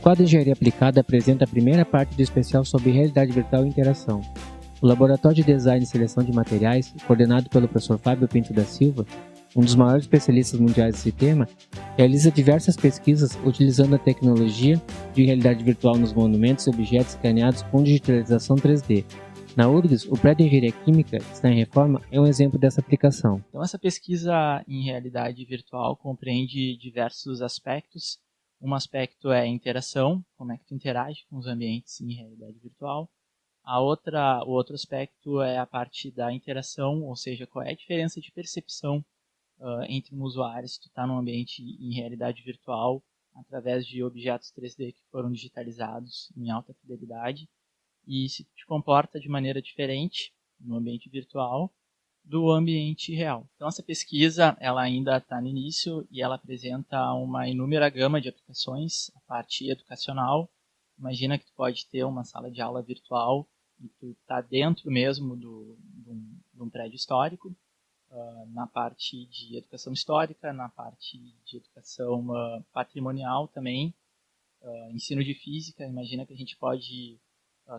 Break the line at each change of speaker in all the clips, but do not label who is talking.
quadro de Engenharia Aplicada apresenta a primeira parte do especial sobre realidade virtual e interação. O Laboratório de Design e Seleção de Materiais, coordenado pelo professor Fábio Pinto da Silva, um dos maiores especialistas mundiais desse tema, realiza diversas pesquisas utilizando a tecnologia de realidade virtual nos monumentos e objetos escaneados com digitalização 3D. Na URGS, o prédio de Engenharia Química, que está em reforma, é um exemplo dessa aplicação.
Então, essa pesquisa em realidade virtual compreende diversos aspectos um aspecto é a interação, como é que tu interage com os ambientes em realidade virtual. A outra, o outro aspecto é a parte da interação, ou seja, qual é a diferença de percepção uh, entre um usuário se tu está num ambiente em realidade virtual através de objetos 3D que foram digitalizados em alta fidelidade e se te comporta de maneira diferente no ambiente virtual do ambiente real. Então essa pesquisa ela ainda está no início e ela apresenta uma inúmera gama de aplicações, a parte educacional. Imagina que tu pode ter uma sala de aula virtual e tu está dentro mesmo do, de, um, um prédio histórico, uh, na parte de educação histórica, na parte de educação uh, patrimonial também, uh, ensino de física. Imagina que a gente pode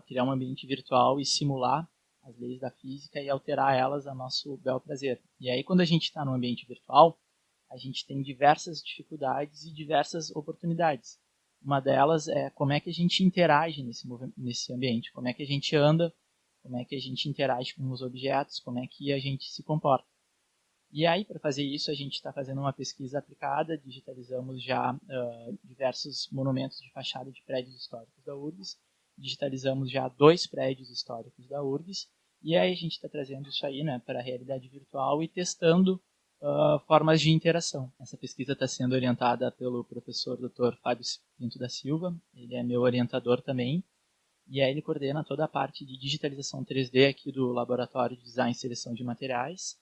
criar um ambiente virtual e simular as leis da física e alterar elas a nosso bel prazer. E aí, quando a gente está no ambiente virtual, a gente tem diversas dificuldades e diversas oportunidades. Uma delas é como é que a gente interage nesse, nesse ambiente, como é que a gente anda, como é que a gente interage com os objetos, como é que a gente se comporta. E aí, para fazer isso, a gente está fazendo uma pesquisa aplicada, digitalizamos já uh, diversos monumentos de fachada de prédios históricos da URGS, digitalizamos já dois prédios históricos da URGS, e aí a gente está trazendo isso aí né, para a realidade virtual e testando uh, formas de interação. Essa pesquisa está sendo orientada pelo professor Dr. Fábio Pinto da Silva, ele é meu orientador também, e aí ele coordena toda a parte de digitalização 3D aqui do Laboratório de Design e Seleção de Materiais,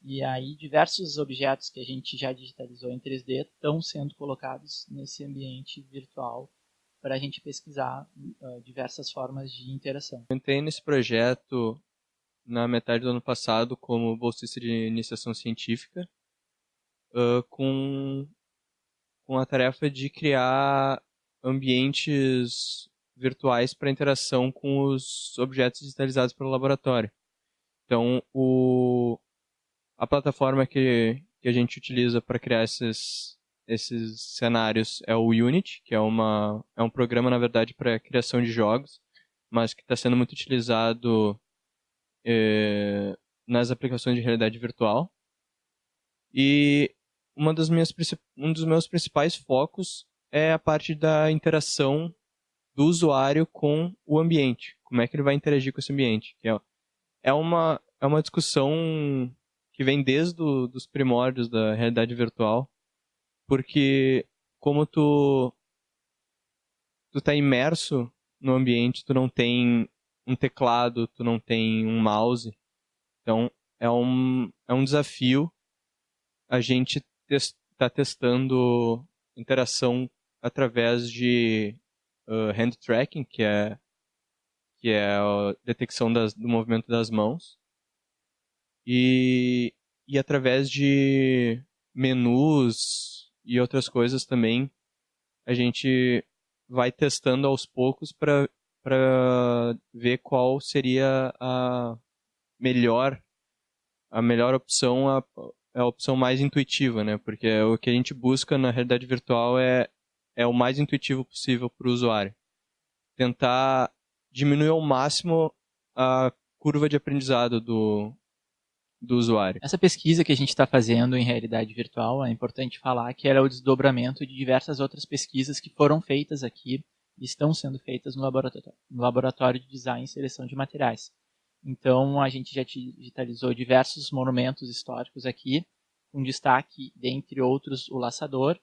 e aí diversos objetos que a gente já digitalizou em 3D estão sendo colocados nesse ambiente virtual para a gente pesquisar uh, diversas formas de interação.
Eu entrei nesse projeto na metade do ano passado como bolsista de iniciação científica, uh, com, com a tarefa de criar ambientes virtuais para interação com os objetos digitalizados pelo laboratório. Então, o, a plataforma que, que a gente utiliza para criar esses, esses cenários é o Unity, que é, uma, é um programa, na verdade, para criação de jogos, mas que está sendo muito utilizado é, nas aplicações de realidade virtual. E uma das minhas, um dos meus principais focos é a parte da interação do usuário com o ambiente. Como é que ele vai interagir com esse ambiente. Que é, é, uma, é uma discussão que vem desde os primórdios da realidade virtual porque como tu tu tá imerso no ambiente, tu não tem um teclado, tu não tem um mouse. Então é um é um desafio a gente está testando interação através de uh, hand tracking, que é que é a detecção das, do movimento das mãos, e, e através de menus e outras coisas também, a gente vai testando aos poucos para ver qual seria a melhor a melhor opção, a, a opção mais intuitiva, né? Porque o que a gente busca na realidade virtual é, é o mais intuitivo possível para o usuário. Tentar diminuir ao máximo a curva de aprendizado do, do usuário.
Essa pesquisa que a gente está fazendo em realidade virtual, é importante falar que era o desdobramento de diversas outras pesquisas que foram feitas aqui e estão sendo feitas no laboratório, no laboratório de Design e Seleção de Materiais. Então, a gente já digitalizou diversos monumentos históricos aqui, com destaque, dentre outros, o Laçador.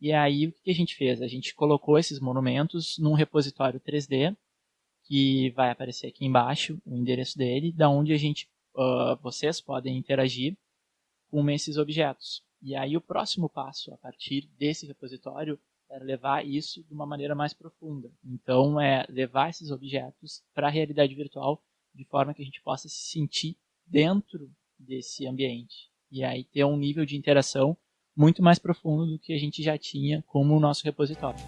E aí, o que a gente fez? A gente colocou esses monumentos num repositório 3D, que vai aparecer aqui embaixo, o endereço dele, da onde a gente uh, vocês podem interagir com esses objetos. E aí o próximo passo, a partir desse repositório, é levar isso de uma maneira mais profunda. Então, é levar esses objetos para a realidade virtual de forma que a gente possa se sentir dentro desse ambiente. E aí ter um nível de interação muito mais profundo do que a gente já tinha como o nosso repositório.